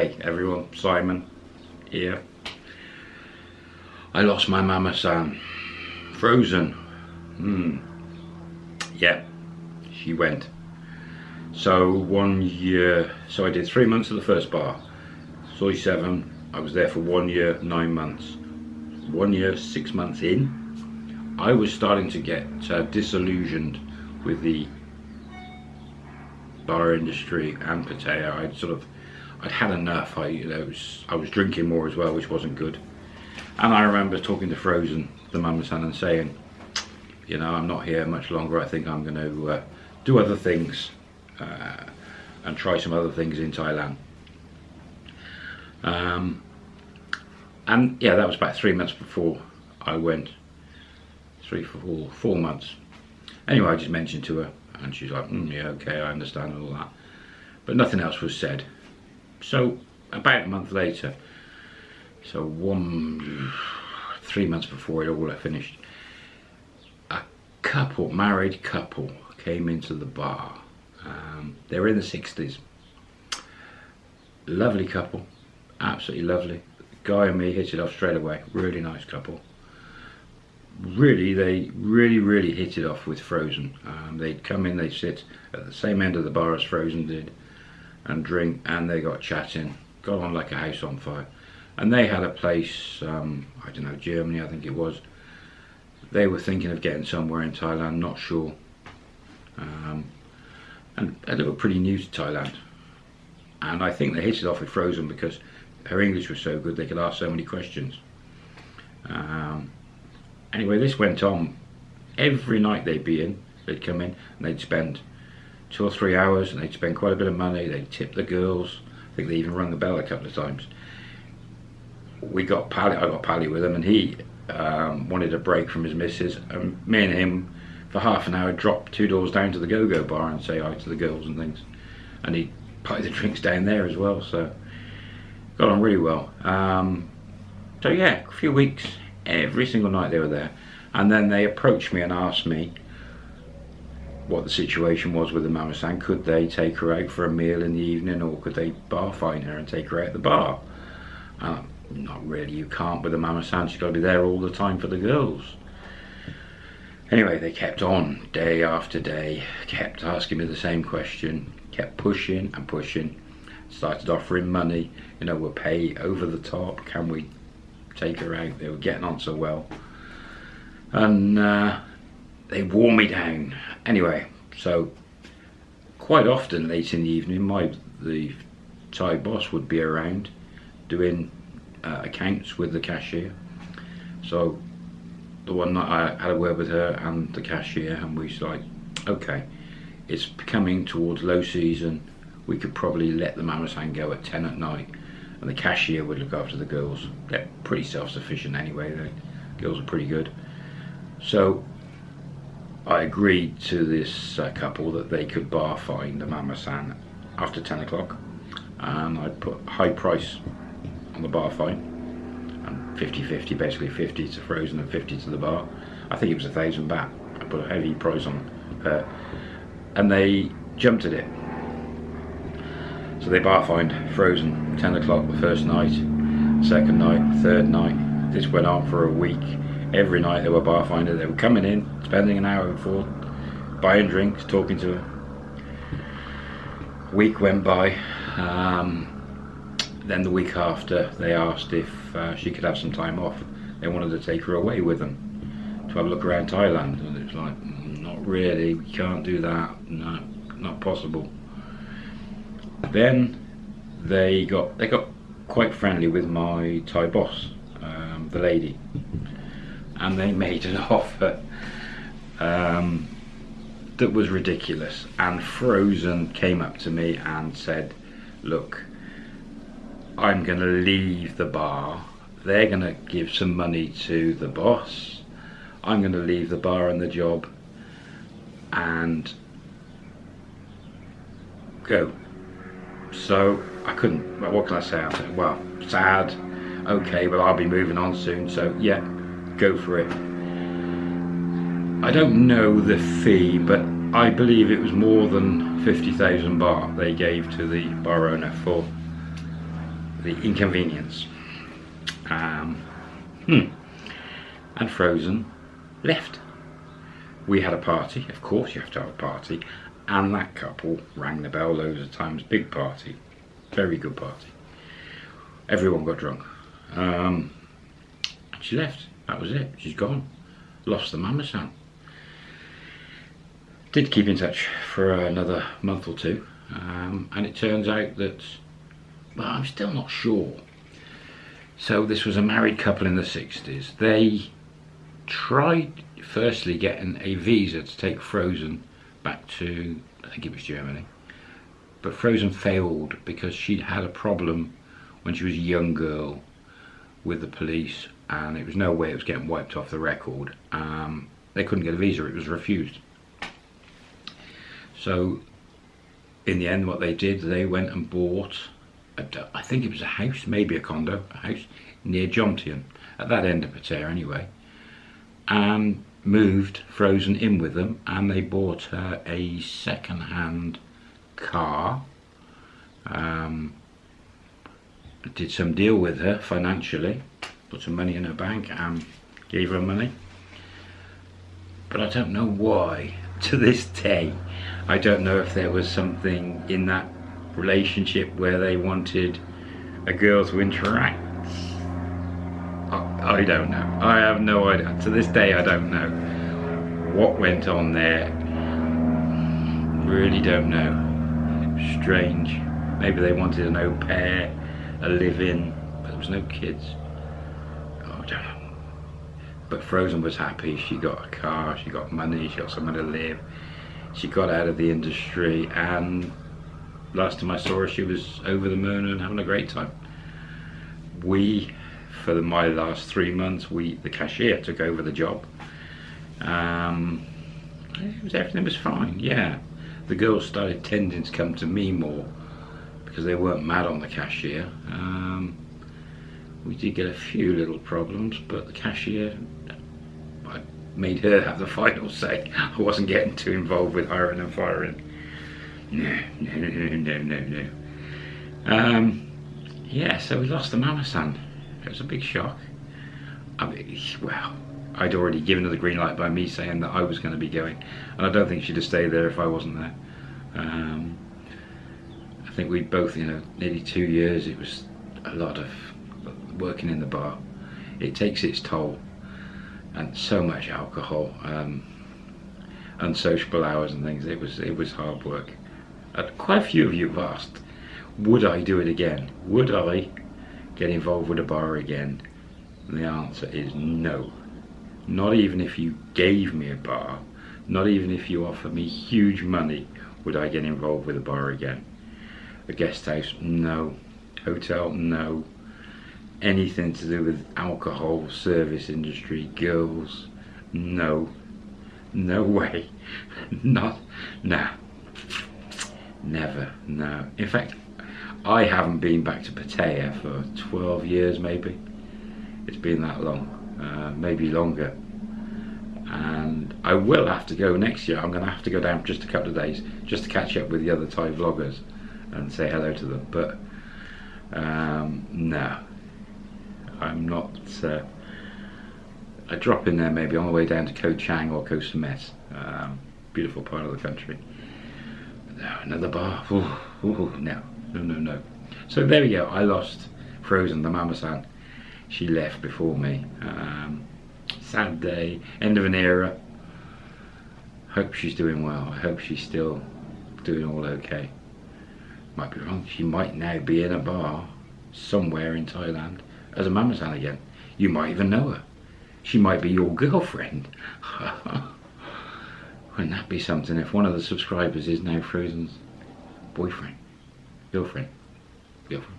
Hi everyone, Simon here. I lost my mama san. Frozen. Hmm. Yeah, she went. So one year, so I did three months at the first bar. Soi 7, I was there for one year, nine months. One year, six months in, I was starting to get uh, disillusioned with the bar industry and Pattaya. I'd sort of I'd had enough. I, you know, was, I was drinking more as well, which wasn't good. And I remember talking to Frozen, the mama san, and saying, you know, I'm not here much longer. I think I'm going to uh, do other things uh, and try some other things in Thailand. Um, and yeah, that was about three months before I went. Three, four, four months. Anyway, I just mentioned to her, and she's like, mm, yeah, okay, I understand all that. But nothing else was said. So about a month later, so one, three months before it all finished, a couple, married couple, came into the bar. Um, they were in the 60s. Lovely couple, absolutely lovely. Guy and me hit it off straight away. Really nice couple. Really, they really, really hit it off with Frozen. Um, they'd come in, they'd sit at the same end of the bar as Frozen did and drink and they got chatting got on like a house on fire. And they had a place um, I don't know Germany I think it was. They were thinking of getting somewhere in Thailand not sure. Um, and they were pretty new to Thailand. And I think they hit it off with Frozen because her English was so good they could ask so many questions. Um, anyway this went on. Every night they'd be in they'd come in and they'd spend two or three hours and they'd spend quite a bit of money. They'd tip the girls. I think they even rung the bell a couple of times. We got Pally, I got Pally with him and he um, wanted a break from his missus and me and him for half an hour dropped two doors down to the go-go bar and say hi to the girls and things. And he'd the drinks down there as well, so got on really well. Um, so yeah, a few weeks, every single night they were there. And then they approached me and asked me what the situation was with the mama san. Could they take her out for a meal in the evening or could they bar fine her and take her out the bar? Uh, not really, you can't with the mama san. She's got to be there all the time for the girls. Anyway, they kept on day after day, kept asking me the same question, kept pushing and pushing, started offering money, you know, we'll pay over the top, can we take her out? They were getting on so well. And uh, they wore me down. Anyway, so quite often late in the evening, my the Thai boss would be around doing uh, accounts with the cashier. So the one night I had a word with her and the cashier, and we was like, okay, it's coming towards low season. We could probably let the mamasan go at 10 at night, and the cashier would look after the girls. They're pretty self-sufficient anyway. The girls are pretty good. So I agreed to this uh, couple that they could bar fine the Mama San after 10 o'clock and I'd put high price on the bar fine and 50-50 basically 50 to Frozen and 50 to the bar. I think it was a thousand baht. I put a heavy price on her and they jumped at it. So they bar fined Frozen 10 o'clock the first night second night third night. This went on for a week every night they were bar finder. They were coming in, spending an hour before, buying drinks, talking to her. Week went by. Um, then the week after, they asked if uh, she could have some time off. They wanted to take her away with them to have a look around Thailand. And it was like, mm, not really, we can't do that. No, not possible. Then they got they got quite friendly with my Thai boss, um, the lady and they made an offer um, that was ridiculous. And Frozen came up to me and said look I'm gonna leave the bar. They're gonna give some money to the boss. I'm gonna leave the bar and the job and go. So I couldn't well, what can I say? I said well sad. Okay well I'll be moving on soon. So yeah go for it. I don't know the fee, but I believe it was more than 50,000 baht they gave to the bar owner for the inconvenience. Um, hmm. And Frozen left. We had a party, of course you have to have a party, and that couple rang the bell loads of times, big party, very good party. Everyone got drunk. Um, she left, that was it, she's gone. Lost the mama san. Did keep in touch for another month or two, um, and it turns out that, well, I'm still not sure. So this was a married couple in the 60s. They tried firstly getting a visa to take Frozen back to, I think it was Germany. But Frozen failed because she'd had a problem when she was a young girl with the police and it was no way it was getting wiped off the record. Um, they couldn't get a visa, it was refused. So in the end what they did, they went and bought, a, I think it was a house, maybe a condo, a house near Jomtien, at that end of Pattaya anyway, and moved Frozen in with them and they bought her a second-hand car. Um, did some deal with her financially, put some money in her bank and gave her money. But I don't know why, to this day, I don't know if there was something in that relationship where they wanted a girl to interact. I, I don't know. I have no idea. To this day, I don't know what went on there. Really don't know. Strange. Maybe they wanted an au pair, a live-in, but there was no kids. Oh, I don't know. But Frozen was happy. She got a car, she got money, she got somewhere to live she got out of the industry and last time I saw her she was over the moon and having a great time. We, for the, my last three months, we the cashier took over the job. Um, was, everything was fine, yeah. The girls started tending to come to me more because they weren't mad on the cashier. Um, we did get a few little problems, but the cashier made her have the final say. I wasn't getting too involved with hiring and firing. No, no, no, no, no, no. Um, yeah, so we lost the Mama San. It was a big shock. I mean, well, I'd already given her the green light by me saying that I was going to be going, and I don't think she'd have stayed there if I wasn't there. Um, I think we both, you know, nearly two years. It was a lot of working in the bar. It takes its toll and so much alcohol, um, unsociable hours and things. It was it was hard work. Quite a few of you have asked, would I do it again? Would I get involved with a bar again? And the answer is no. Not even if you gave me a bar, not even if you offered me huge money, would I get involved with a bar again. A guest house, no. Hotel, no anything to do with alcohol, service industry, girls, no, no way, not, nah, never, no. In fact, I haven't been back to Pattaya for 12 years maybe. It's been that long, uh, maybe longer. And I will have to go next year. I'm going to have to go down just a couple of days just to catch up with the other Thai vloggers and say hello to them. But um, no, I'm not uh, drop in there maybe on the way down to Koh Chang or Koh Samet. Um, beautiful part of the country. No, another bar. Ooh, ooh, no, no, no, no. So there we go. I lost Frozen, the Mama-san. She left before me. Um, sad day, end of an era. Hope she's doing well. I hope she's still doing all okay. Might be wrong. She might now be in a bar somewhere in Thailand as a Mama-san again. You might even know her. She might be your girlfriend. Wouldn't that be something if one of the subscribers is now Frozen's boyfriend? Girlfriend? Girlfriend?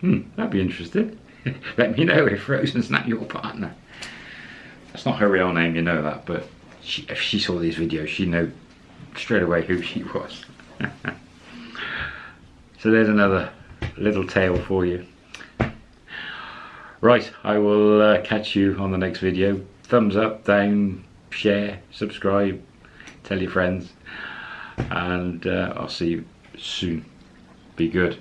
Hmm, that'd be interesting. Let me know if Frozen's not your partner. That's not her real name, you know that, but she, if she saw these videos, she'd know straight away who she was. so there's another little tale for you. Right, I will uh, catch you on the next video. Thumbs up, down, share, subscribe, tell your friends, and uh, I'll see you soon. Be good.